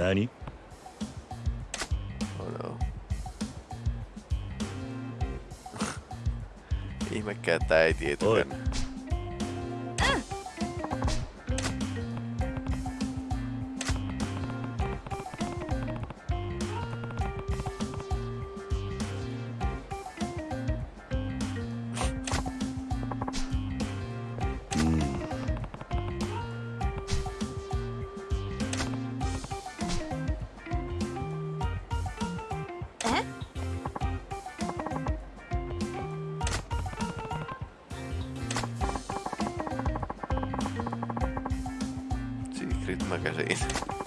Nani? Oh no. Ihmekään tää ei escrito na ainda.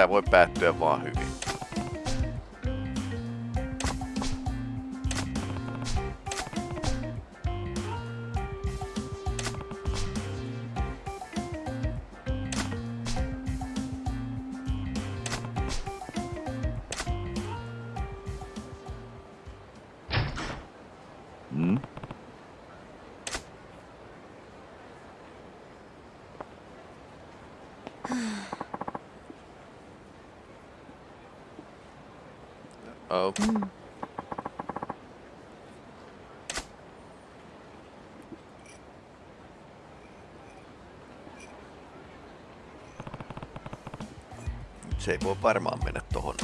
that one bad Devlin Hoovy. Se ei voi varmaan mennä tohon?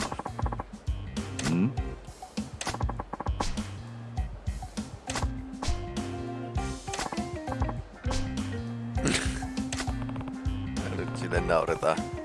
Ja nyt sille nauretaan.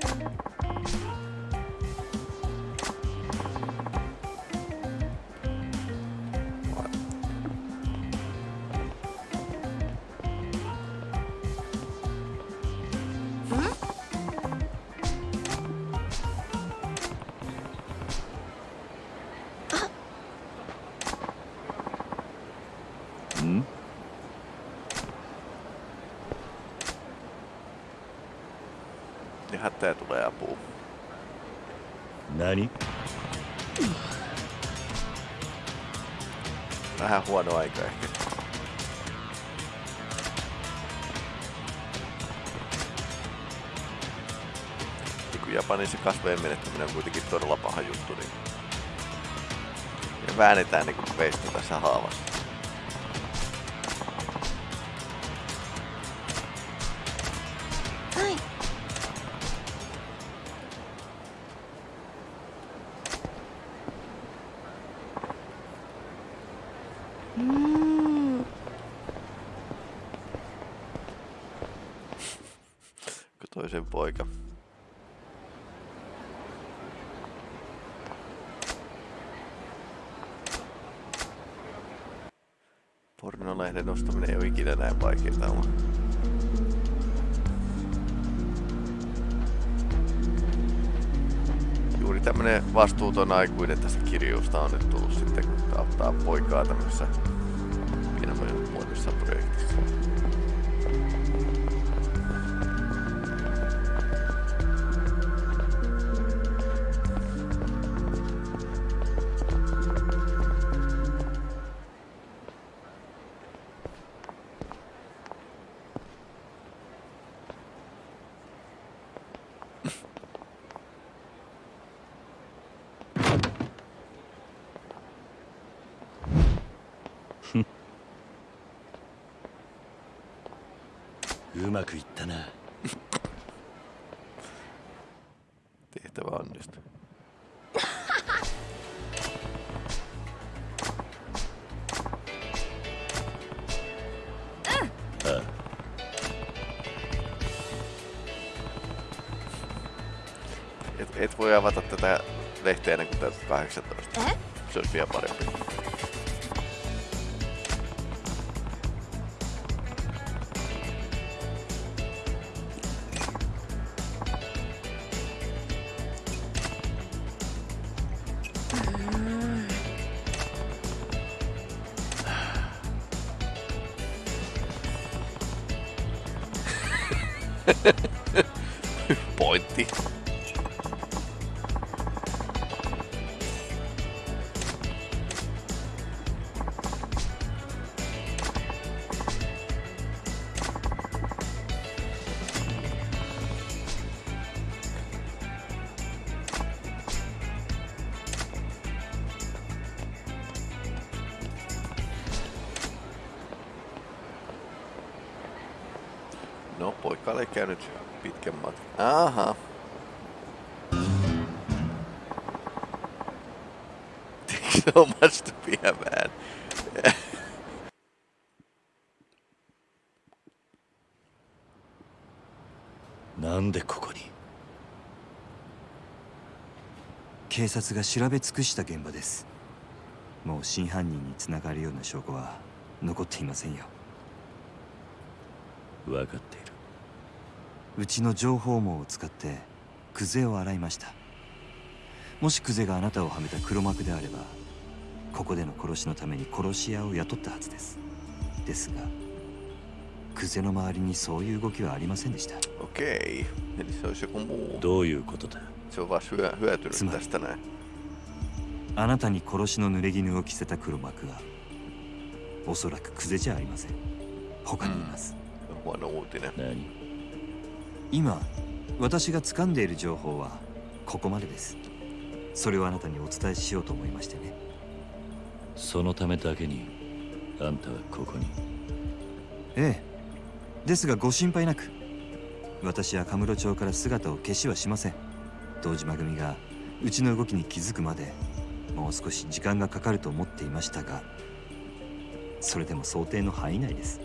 Huono aika ehkä. Kun Japanissa kasvojen menettäminen on kuitenkin todella paha juttu, niin... Ja väännetään niinku veistä tässä haavassa. Toisen poika. Pornolehden ostaminen ei ole ikinä näin vaikeaa olla. Juuri tämmönen vastuuton aikuinen tästä kirjuusta on nyt tullut sitten, kun auttaa poikaa tämmöisessä pienomuotoisessa projektissa. Täytät 18. Eh? Se olisi vielä parempi. Pointti. 察が調べ尽くした現場です。もう真犯人につながるような証拠は残っていませんよ。分かっている。うちの情報網を使ってクゼを洗いました。もしクゼがあなたをはめた黒幕であればここでの殺しのために殺し屋を雇ったはずです。ですがクゼの周りにそういう動きはありませんでした。Muu. どういうことだ？Se on vaan hyö, hyötynyt Sima. tästä näin. あなたに殺しの濡れ衣を着せた黒幕はおそらくクゼじゃありません他にいます、Huono uutinen. 何今私が掴んでいる情報はここまでですそれをあなたにお伝えしようと思いましてねそのためだけにあんたはここにええですがご心配なく私はカムロ町から姿を消しはしません堂島組がうちの動きに気づくまでもう少し時間がかかると思っていましたがそれでも想定の範囲内です。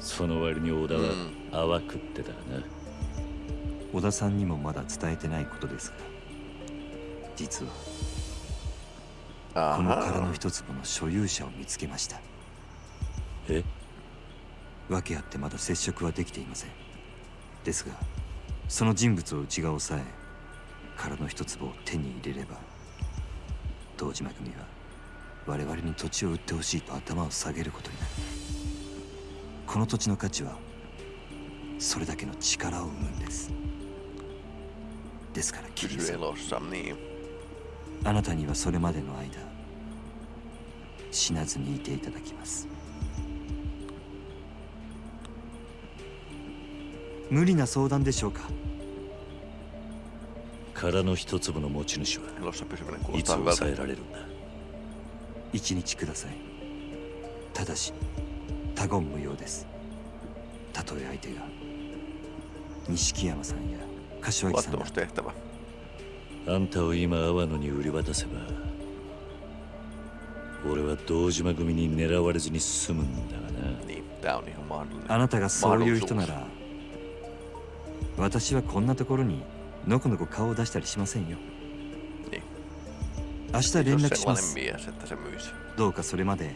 その割に小田はうん。淡くってたな。小田さんにもまだ伝えてないことですが実はこの殻の.一粒の所有者を見つけました。え？訳あってまだ接触はできていません。ですがその人物をうちが抑え殻の一粒を手に入れれば堂島組は我々に土地を売ってほしいと頭を下げることになる。この土地の価値はそれだけの力を生むんです。ですからキリさんあなたにはそれまでの間死なずにいていただきます。無理な相談でしょうか？殻の一粒の持ち主はいつ抑え.られるんだ？一日くださいただし他言無用ですたとえ相手が錦山さんや柏木さんだ.あんたを今阿波野に売り渡せば俺は堂島組に狙われずに済むんだがな.あなたがそういう人なら私はこんなところにのこのこ顔を出したりしませんよ.明日連絡します。どうかそれまで.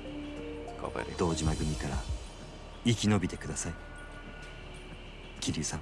堂島組から生き延びてください。桐生さん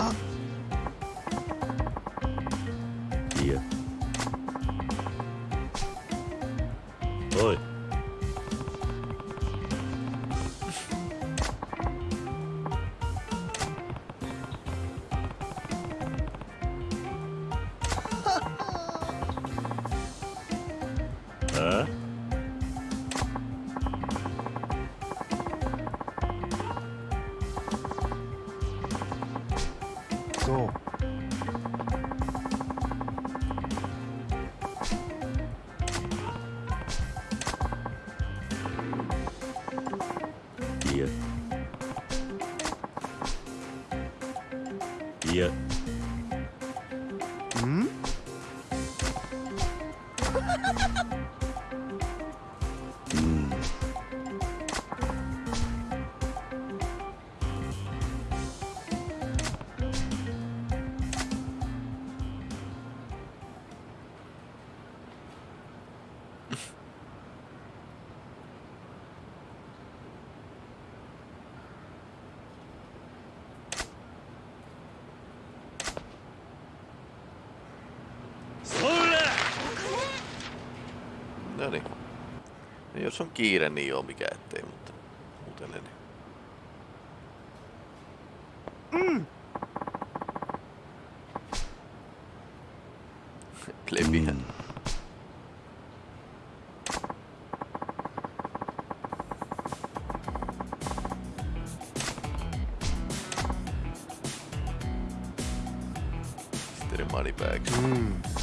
Oh. Jos on kiire, niin joo mikä ettei, mutta muuten en. Plebihän. Mm. Sitten moneybags. Mm. Mm.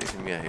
te dicen mira,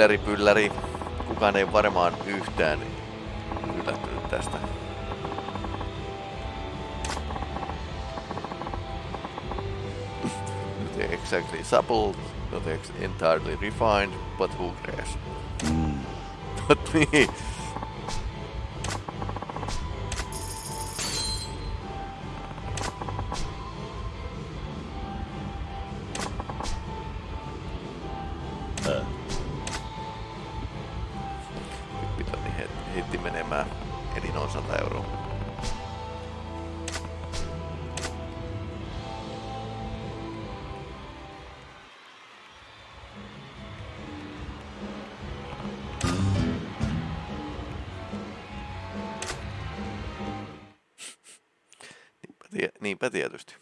Ylläri pylläri. Kukaan ei varmaan yhtään yllättynyt tästä. Not exactly supple, not entirely refined, but who cares? Mm. But niin. Niinpä tietysti.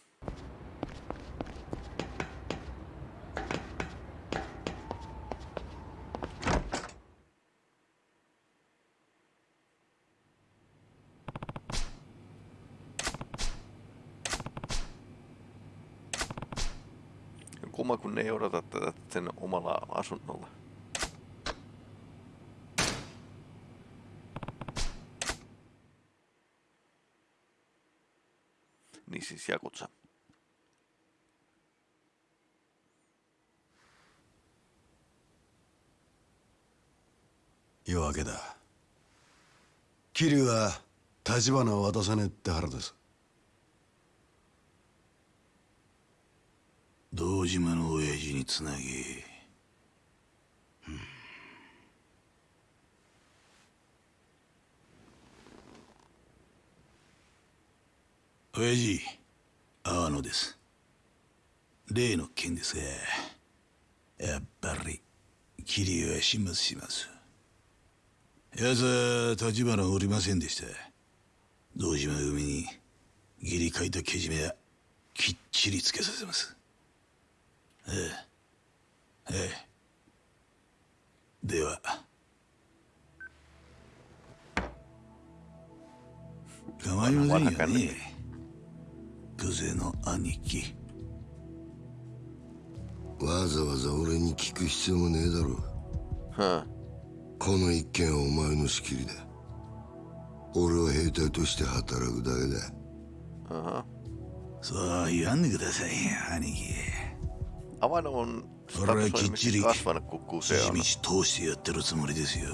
Kumma kun ne ei odota tätä sen omalla asunnolla. Niin siis Jakutsa. 夜明けだ桐生は立花を渡さねえって腹です堂島の親父につなぎ、親父阿野です。例の件ですがやっぱり桐生は始末します。奴は立花おりませんでした。堂島組に義理書いたけじめはきっちりつけさせます。ええ。ええ。では。構いませんよね。久世の兄貴わざわざ俺に聞く必要もねえだろ Huh. この一件はお前の仕切りだ俺は兵隊として働くだけだ Aha. そう言わんでくださいよ兄貴 Ora statusoimisesti kichiri. kasvanut, kun kuse 筋 on 道通してやってるつもりですよ.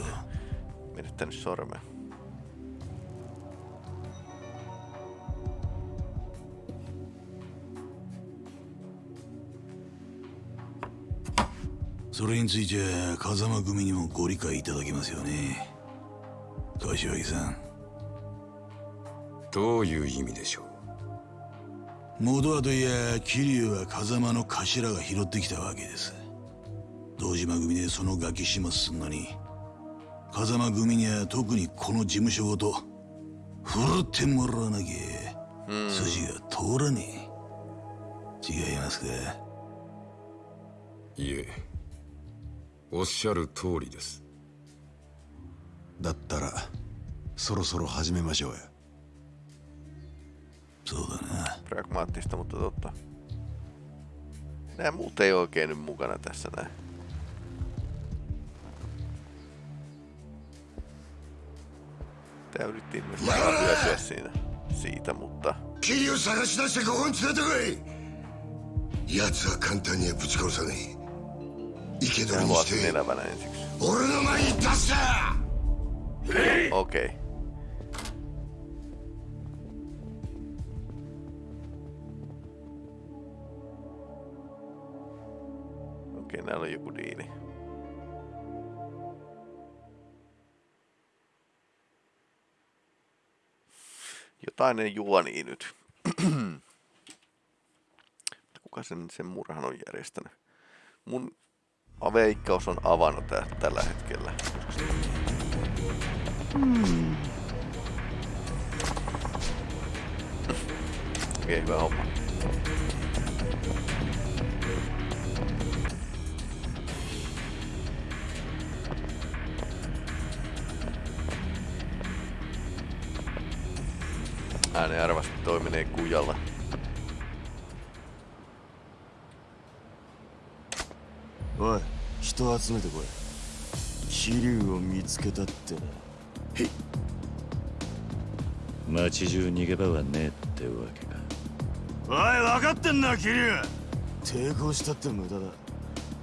それについては風間組にもご理解いただけますよね。柏木さん。どういう意味でしょう？元はといや桐生は風間の頭が拾ってきたわけです。堂島組でそのガキ始末すんのに風間組には特にこの事務所ごと振るってもらわなきゃ筋が通らねえ。違いますか？いえおっしゃる通りですだったらそろそろ始めましょうよそうだな Pragmaattista, mutta totta. Nämä muut ei oikein nyt mukana tässä näin. Tää yritti vähän hyötyä siinä siitä, mutta 桐生探し出してここに連れてこい奴は簡単にはぶち殺さねえ生け捕 mä りに luot し sen て elävänä ensiksi. 俺の前に出すな Okei. Okay. Okei, näillä on joku diili. Jotain ei juoni nyt. Kuka sen, sen murhan on järjestänyt? Mun veikkaus on avannut tää tällä hetkellä. Okei, hyvä homma. Ääni arvasti toimineen kujalla. おい人集めてこい。桐生を見つけたってな。街中逃げ場はねえってわけか。おい分かってんな桐生抵抗したって無駄だ。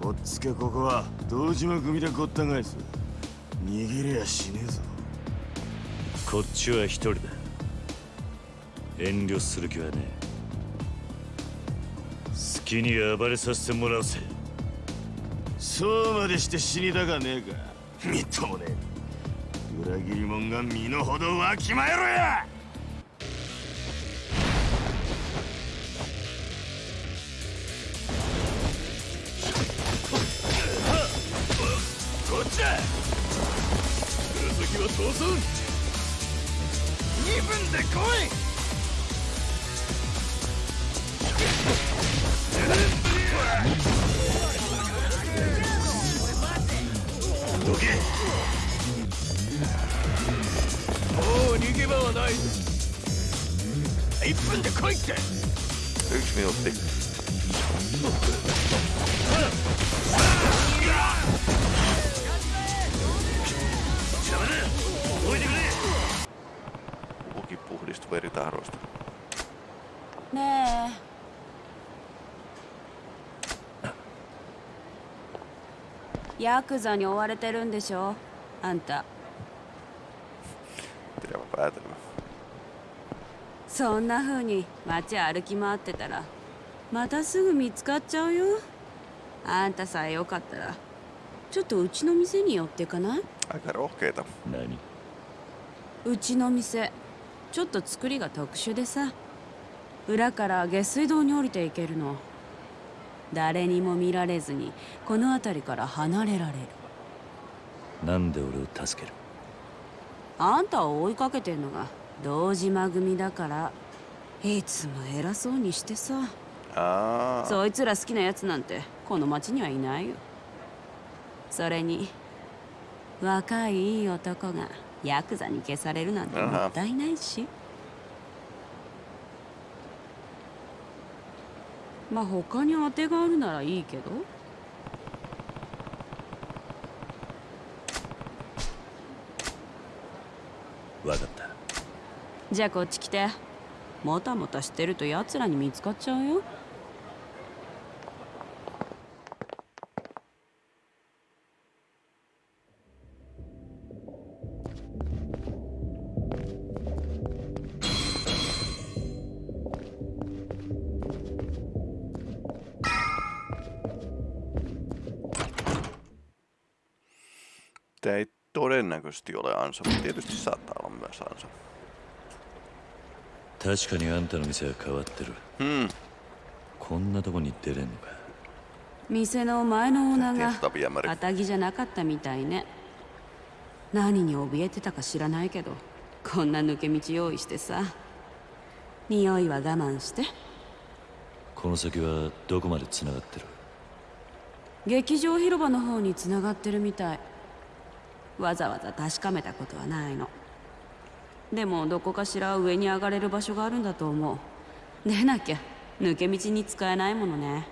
おっつけここは堂島組でごった返す。逃げりゃしねえぞ。こっちは一人だ。遠慮する気はねえ。好きに暴れさせてもらうぜそうまでして死にたかねえか。みっともねえ。裏切り者が身の程わきまえろや。こっちだ。続きは当然二分で来い。どけ。もう逃げ場はない。1分で来いって。ヤクザに追われてるんでしょ？あんた.そんな風に街歩き回ってたらまたすぐ見つかっちゃうよ？あんたさえよかったらちょっとうちの店に寄ってかない？うちの店ちょっと作りが特殊でさ。裏から下水道に降りていけるの誰にも見られずにこの辺りから離れられる。なんで俺を助ける？あんたを追いかけてんのが堂島組だからいつも偉そうにしてさ。Aa, そいつら好きなやつなんてこの町にはいないよ。それに若いいい男がヤクザに消されるなんてもったいないしまあ他に当てがあるならいいけど。わかった。じゃあこっち来て。もたもたしてると奴らに見つかっちゃうよ「todennäköisesti ole ansa, mutta tietysti saattaa olla myös ansa. 確かにあんたの店は変わってる Hmm, こんなとこに出れんのか店の前のオーナーが着じゃなかったみたいね何に怯えてたか知らないけどこんな抜け道用意してさ匂いは我慢してこの先はどこまで繋がってる劇場広場の方に繋がってるみたいわざわざ確かめたことはないの。でもどこかしら上に上がれる場所があるんだと思う。でなきゃ抜け道に使えないものね。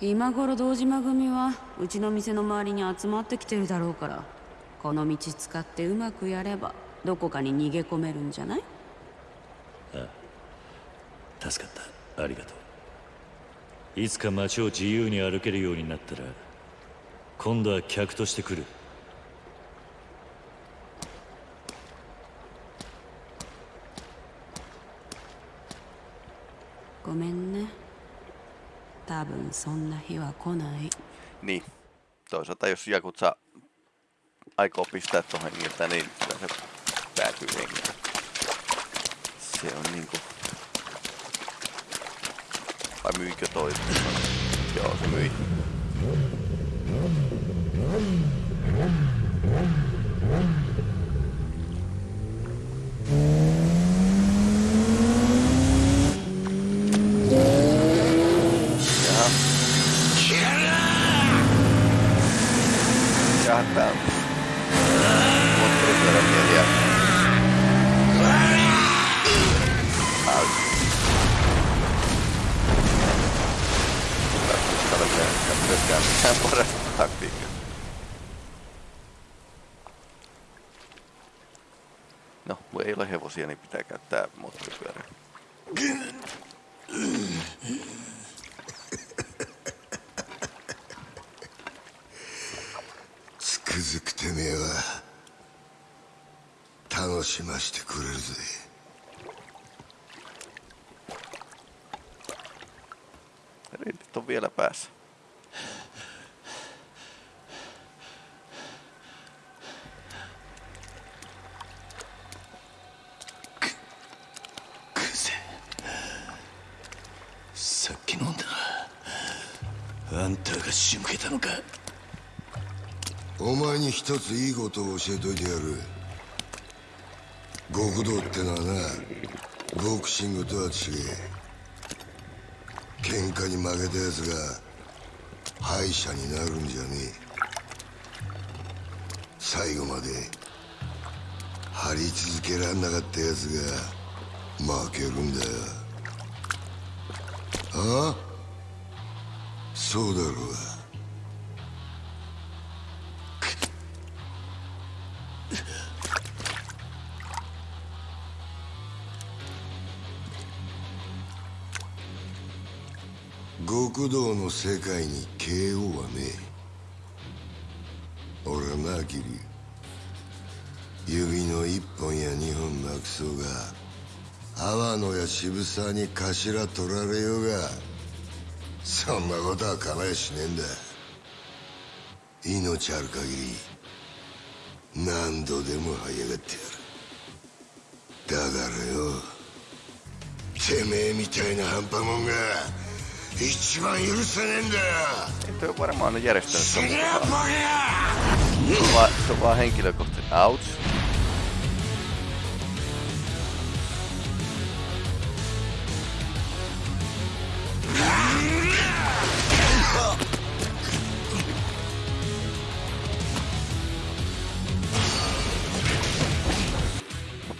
今頃堂島組はうちの店の周りに集まってきてるだろうからこの道使ってうまくやればどこかに逃げ込めるんじゃない？ああ助かった。ありがとう。いつか街を自由に歩けるようになったら今度は客として来るごめんね多分そんな日は来ない Niin. Toisaalta jos Jakutsa aikoo pistää tuohon hengiltä, niin kyllä se päätyy hengiltä. Se on niinku... Vai myikö toi? Joo, se myi. about. Myöskään myöskään mitään parasta taktiikkaa. No, kun ei ole hevosia, niin pitää käyttää moottoripyörää. つくづくてめえは楽しましてくれるぜ Rintit on vielä päässä. クゼさっき飲んだなあんたが仕向けたのか。お前に一ついいことを教えといてやる。極道ってのはなボクシングとは違え。喧嘩に負けたやつが敗者になるんじゃねえ。最後まで張り続けらんなかったやつが負けるんだよ。ああ？そうだろうが。極道の世界に KO はねえ。俺はなキリ指の一本や二本なくそうが阿野や渋沢に頭取られようがそんなことは構えしねえんだ。命ある限り何度でも這い上がってやる。だからよてめえみたいな半端もんが一番許せねえんだよ Ei toi varmaan on järjestänyt sen, Sinä mutta poja! se on vaan, se on vaan henkilökohtaisesti. Ouch.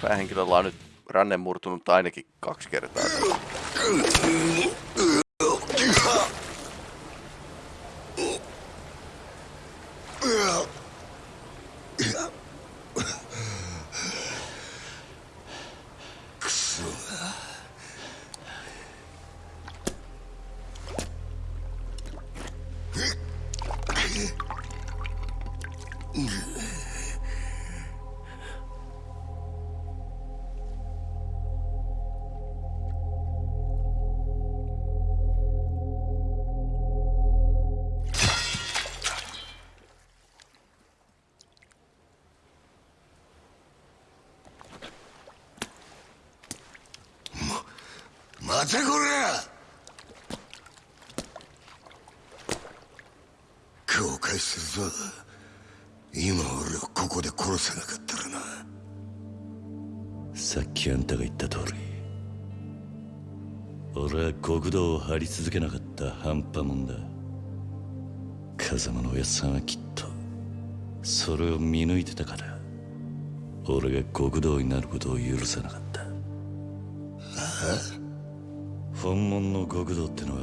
Päähenkilöllä on nyt ranne murtunut ainakin kaksi kertaa. 待てこら後悔するぞ。今俺をここで殺さなかったらな。さっきあんたが言った通り。俺は極道を張り続けなかった半端もんだ。風間のおやっさんはきっとそれを見抜いてたから俺が極道になることを許さなかった。本物の極道ってのは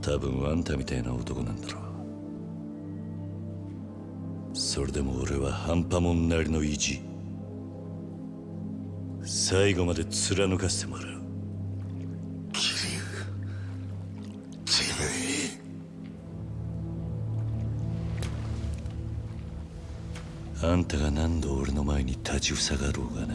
多分あんたみたいな男なんだろう。それでも俺は半端もんなりの意地最後まで貫かせてもらう。桐生てめえあんたが何度俺の前に立ちふさがろうがな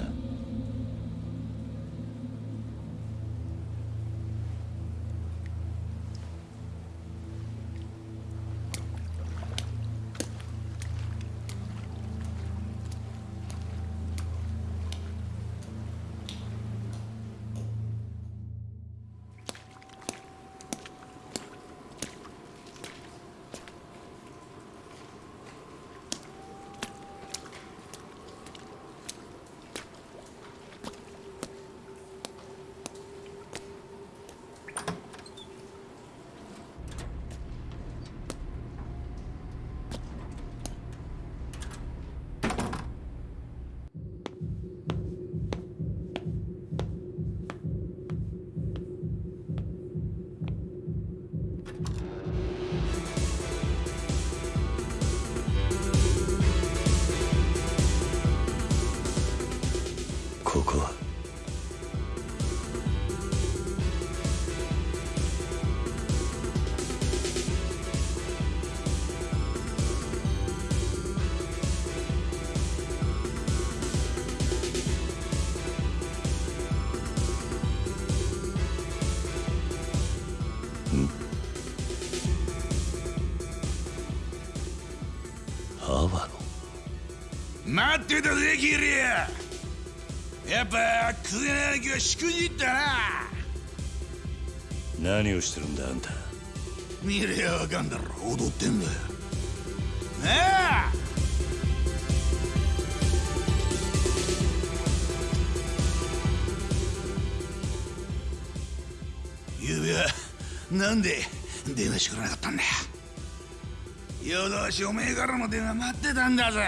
ってたぜキリアやっぱクエナギはしくじったな。何をしてるんだあんた。見りゃわかんだろ。踊ってんだよ。なあ。ゆうべはなんで電話してくれなかったんだよ。夜通しおめえからの電話待ってたんだぜ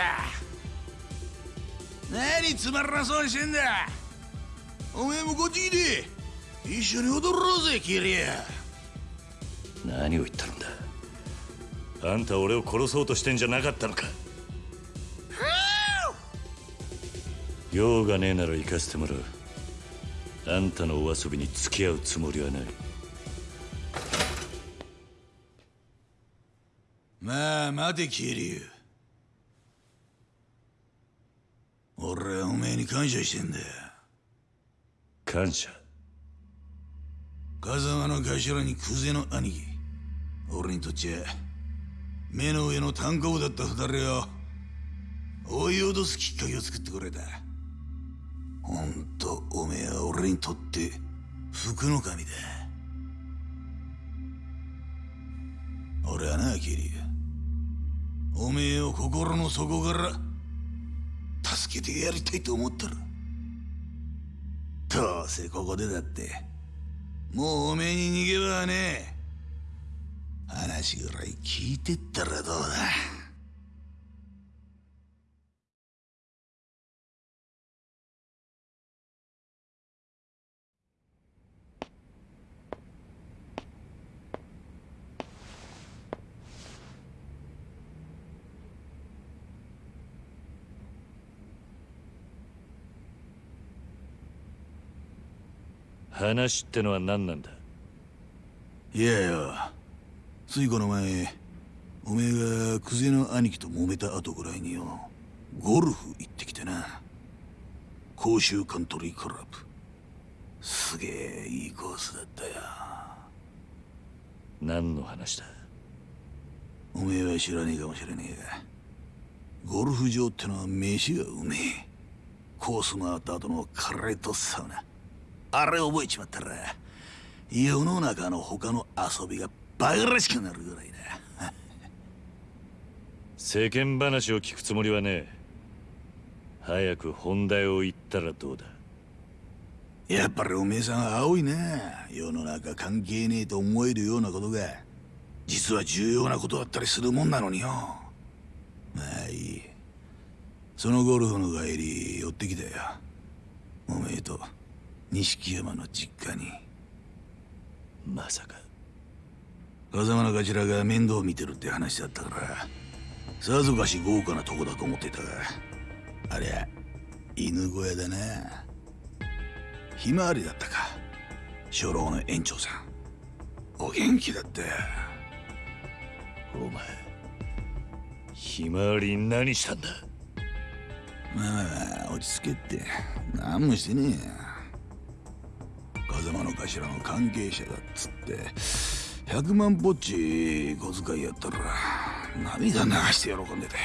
何つまらなそうにしてんだ。おめえもこっち来て。一緒に踊ろうぜキリア。何を言ってるんだ。あんた俺を殺そうとしてんじゃなかったのか。用がねえなら行かせてもらう。あんたのお遊びに付き合うつもりはない。まあ待てキリュウ俺はおめえに感謝してんだよ。感謝。風間の頭にクゼの兄貴。俺にとっちゃ目の上の単行部だった二人を追い脅すきっかけを作ってくれた。ほんとおめえは俺にとって福の神だ。俺はなキリ。おめえを心の底から助けてやりたいと思ったらどうせここでだってもうおめえに逃げ場はねえ。話ぐらい聞いてったらどうだ。話ってのは何なんだ？いやよついこの前おめえがクゼの兄貴と揉めた後ぐらいによゴルフ行ってきてな。甲州カントリークラブ。すげえいいコースだったよ。何の話だ？おめえは知らねえかもしれねえがゴルフ場ってのは飯がうめえ。コース回った後のカレーとサウナあれ覚えちまったら世の中の他の遊びがバカらしくなるぐらいだ。世間話を聞くつもりはねえ。早く本題を言ったらどうだ。やっぱりおめえさんは青いな。世の中関係ねえと思えるようなことが実は重要なことだったりするもんなのによ。まあいい。そのゴルフの帰り寄ってきたよ。おめえと錦山の実家に。まさか。風間の頭が面倒見てるって話だったから。さぞかし豪華なとこだと思ってたが。ありゃ犬小屋だな。ひまわりだったか。初老の園長さん。お元気だった。よお前ひまわりに何したんだ？まあまあ落ち着けって。何もしてねえよ風間の頭の関係者だっつって100万ぽっち小遣いやったら涙流して喜んでたよ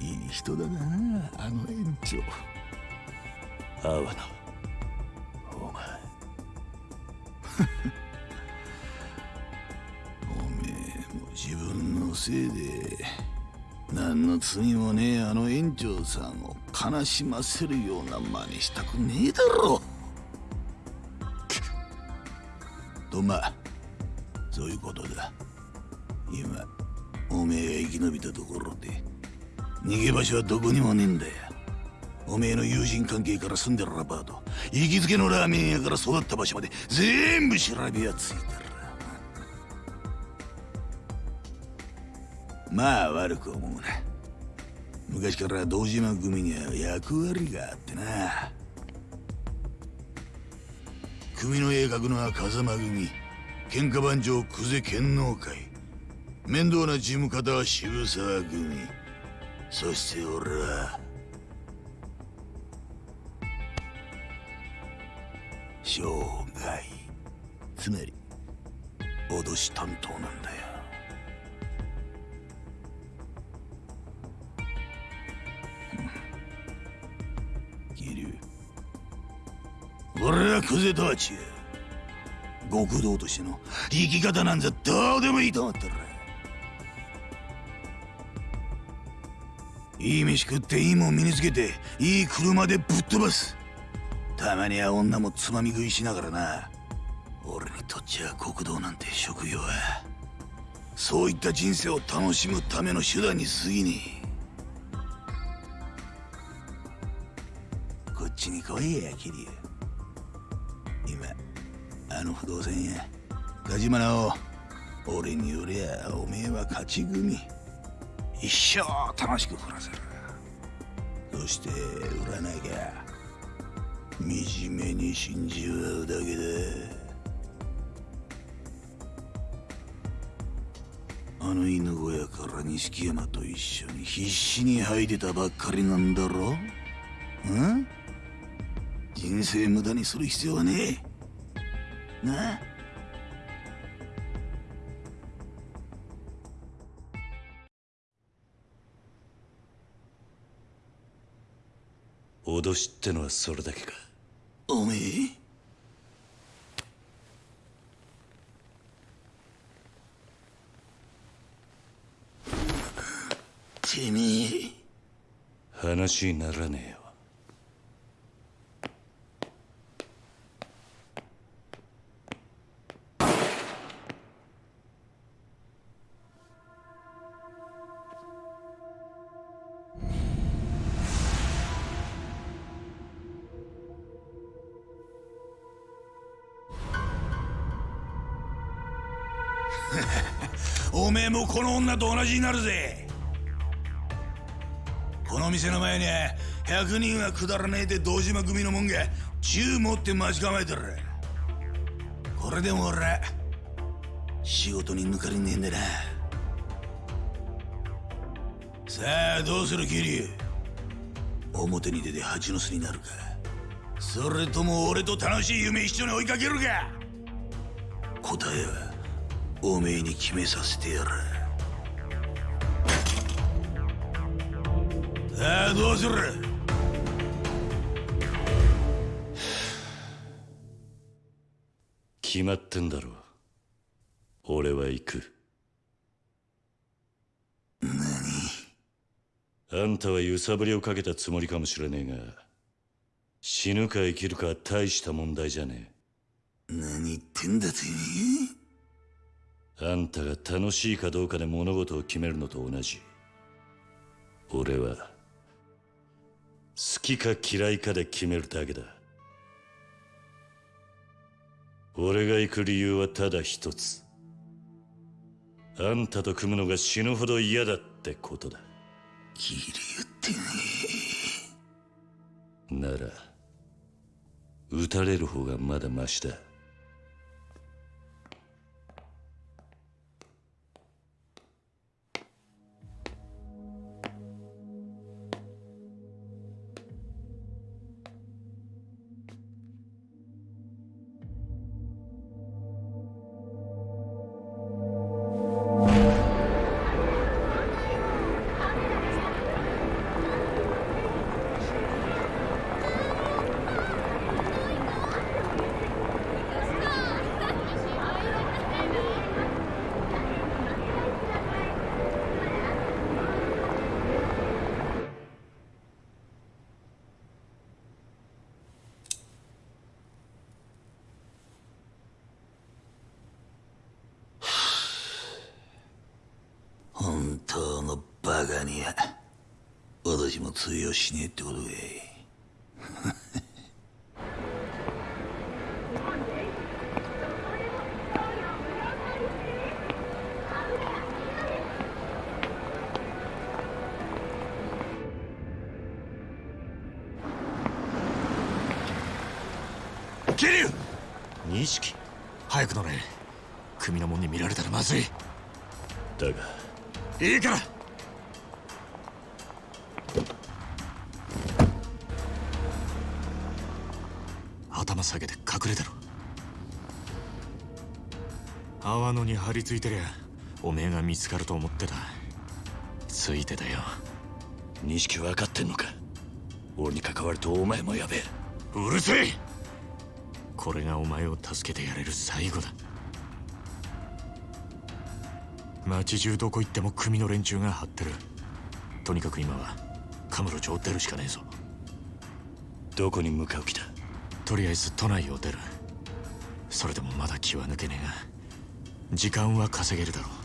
いい人だなあの園長。阿波野お前。おめえも自分のせいで何の罪もねえあの園長さんを悲しませるような真似したくねえだろ。とまあそういうことだ。今おめえが生き延びたところで逃げ場所はどこにもねえんだよ。おめえの友人関係から住んでるアパート行きつけのラーメン屋から育った場所まで全部調べやついたらまあ悪く思うな。昔から堂島組には役割があってな。組の絵描くのは風間組喧嘩番長久世剣能会面倒な事務方は渋沢組そして俺は。生涯つまり脅し担当なんだよ。俺はクゼとは違う極道としての生き方なんざどうでもいいと思ってる。いい飯食っていいもん身につけていい車でぶっ飛ばす。たまには女もつまみ食いしながらな。俺にとっちゃ国道なんて職業はそういった人生を楽しむための手段に過ぎねちに来いやキリ今あの不動産やガジマナを俺によりゃおめえは勝ち組。一生楽しく暮らせる。そして売らなきゃ。惨めに死んじまうだけだあの犬小屋から錦山と一緒に必死に這い出たばっかりなんだろ。うん？人生無駄にする必要はねえ。なあ脅しってのはそれだけか。おめえ？てめえ。話にならねえよ女と同じになるぜ。この店の前に100人はくだらねえで堂島組のもんが銃持って待ち構えてる。これでも俺仕事に抜かりねえんだな。さあどうするキリ表に出て蜂の巣になるか。それとも俺と楽しい夢一緒に追いかけるか。答えはおめえに決めさせてやる。さあどうする決まってんだろ俺は行く何あんたは揺さぶりをかけたつもりかもしれねえが死ぬか生きるかは大した問題じゃね何言ってんだてえあんたが楽しいかどうかで物事を決めるのと同じ俺は好きか嫌いかで決めるだけだ。俺が行く理由はただ一つ。あんたと組むのが死ぬほど嫌だってことだ。キリ言ってねなら撃たれる方がまだマシだ私も通用しねえってことかい張り付いてりゃおめえが見つかると思ってたついてたよ。錦分かってんのか？俺に関わるとお前もやべえ。うるせえ！これがお前を助けてやれる最後だ。街中どこ行っても組の連中が張ってる。とにかく今はカムロ町を出るしかねえぞ。どこに向かう気だ？とりあえず都内を出る。それでもまだ気は抜けねえが時間は稼げるだろう。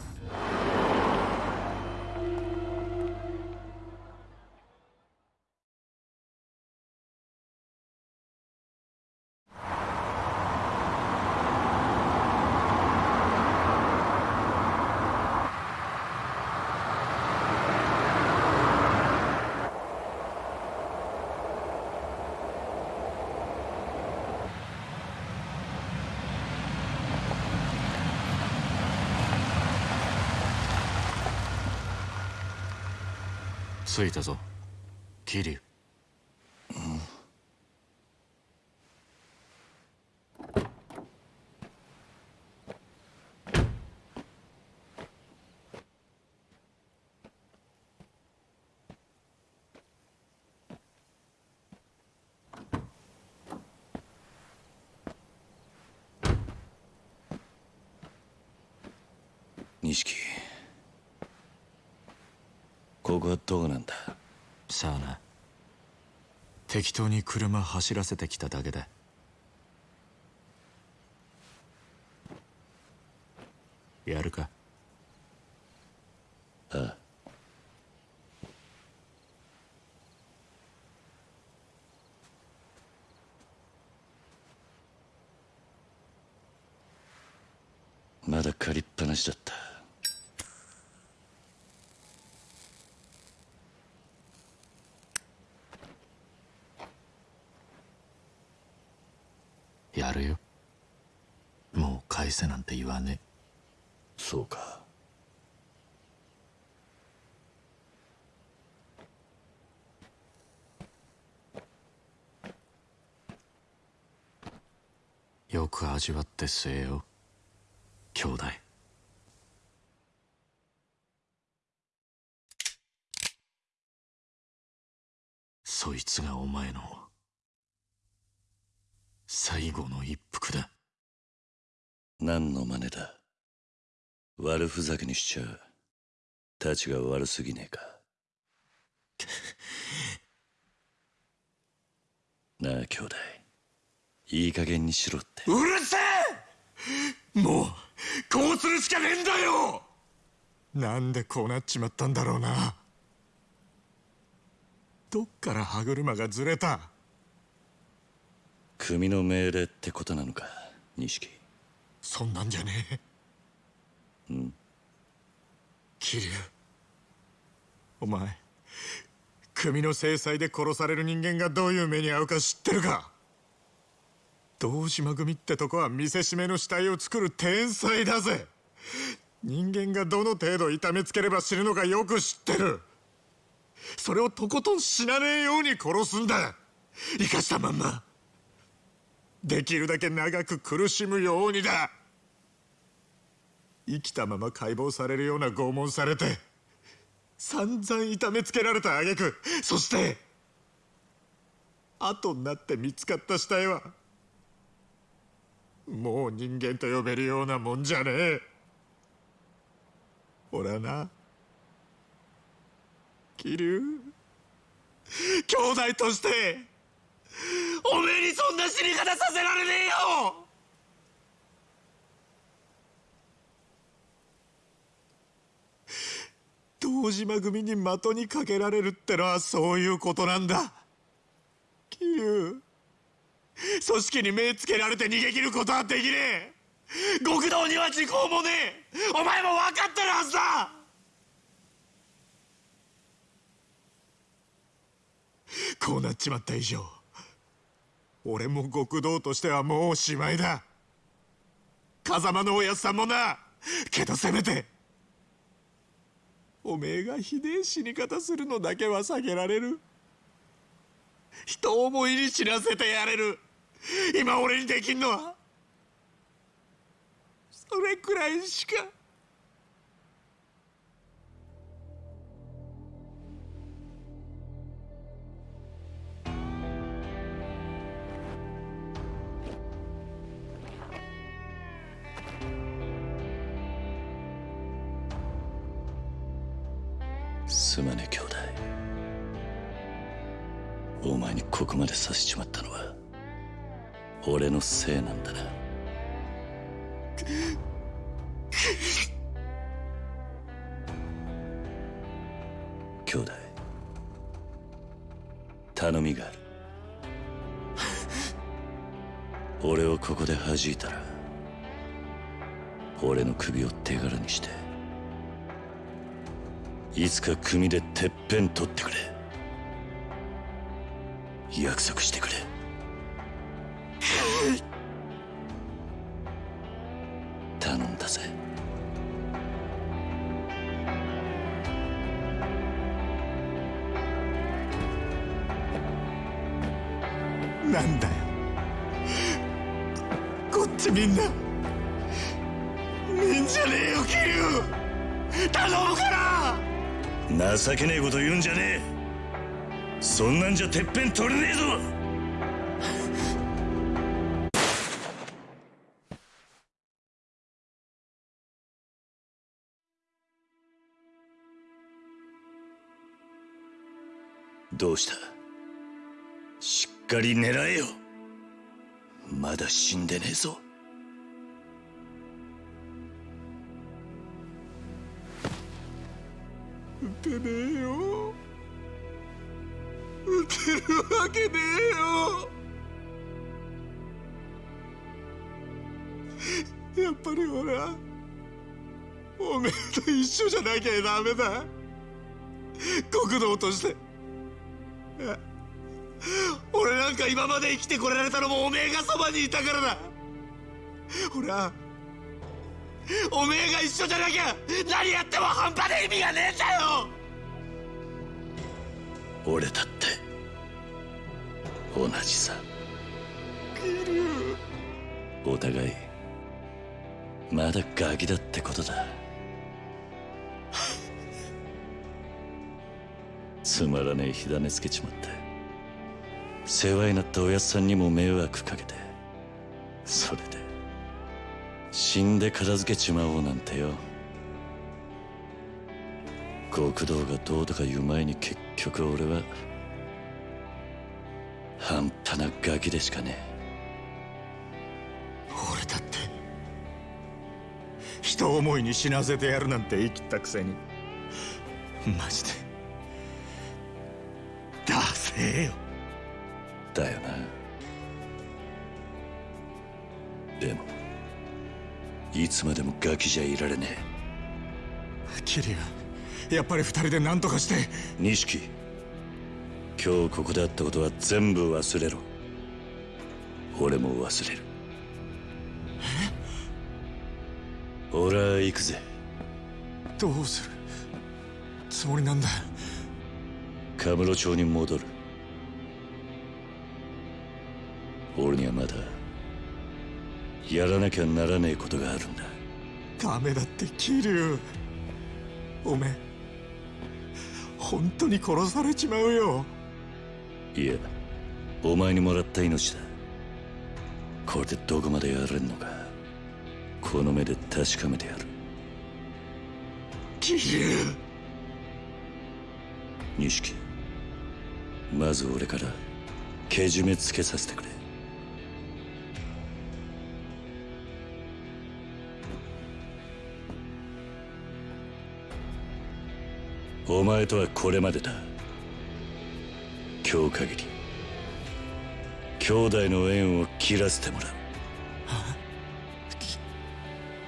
着いたぞ。桐生錦ここはどこなんださあな適当に車走らせてきただけだやるかああまだ借りっぱなしだったやるよ。もう返せなんて言わね。そうか。えよく味わって据えよ。兄弟。そいつがお前の最後の一服だ。何の真似だ？悪ふざけにしちゃたちが悪すぎねえか。なあ兄弟いい加減にしろって。うるせえ！もうこうするしかねえんだよ！なんでこうなっちまったんだろうな。どっから歯車がずれた？組の命令ってことなのか錦。そんなんじゃねえ。うん。桐生。お前組の制裁で殺される人間がどういう目に遭うか知ってるか。堂島組ってとこは見せしめの死体を作る天才だぜ。人間がどの程度痛めつければ死ぬのかよく知ってる。それをとことん死なねえように殺すんだ。生かしたまんまできるだけ長く苦しむようにだ。生きたまま解剖されるような拷問されて散々痛めつけられた挙句そして後になって見つかった死体はもう人間と呼べるようなもんじゃねえ。俺はな。桐生兄弟として。おめえにそんな死に方させられねえよ！堂島組に的にかけられるってのはそういうことなんだ。桐生組織に目つけられて逃げ切ることはできねえ。極道には時効もねえ。お前も分かってるはずだ！こうなっちまった以上。俺も極道としてはもうおしまいだ。風間のおやつさんもな。けどせめておめえがひでえ死に方するのだけは避けられる。人思いに死なせてやれる。今俺にできんのはそれくらいしか。すまね兄弟。お前にここまでさせちまったのは俺のせいなんだな。兄弟頼みがある俺をここで弾いたら俺の首を手柄にしていつか組でてっぺん取ってくれ。約束してくれ。頼んだぜ。なんだよ。こっちみんな。情けねえこと言うんじゃねえ。そんなんじゃてっぺん取れねえぞ。どうした？しっかり狙えよ。まだ死んでねえぞ。撃てるわけねえよ。やっぱり俺はおめえと一緒じゃなきゃダメだ。国道として。俺なんか今まで生きてこられたのもおめえがそばにいたからだ。俺はおめえが一緒じゃなきゃ何やっても半端で意味がねえんだよ。俺だって同じさ。お互いまだガキだってことだ。つまらねえ火種つけちまって。世話になったおやっさんにも迷惑かけて。それで死んで片付けちまおうなんてよ。極道がどうとか言う前に結局俺は半端なガキでしかね俺だって人思いに死なせてやるなんて言い切ったくせにマジでダセえよ。だよな。でもいつまでもガキじゃいられね桐生やっぱり二人で何とかして。え錦今日ここであったことは全部忘れろ。俺も忘れる。俺は行くぜ。どうする？つもりなんだ。カムロ町に戻る。俺にはまだやらなきゃならねえことがあるんだ。ダメだって桐生おめえ本当に殺されちまうよいやお前にもらった命だ。これでどこまでやれんのか。この目で確かめてやる。錦まず俺からけじめつけさせてくれ。お前とはこれまでだ今日限り。兄弟の縁を切らせてもらう。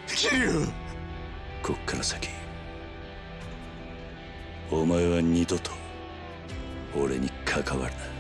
桐生こっから先お前は二度と俺に関わるな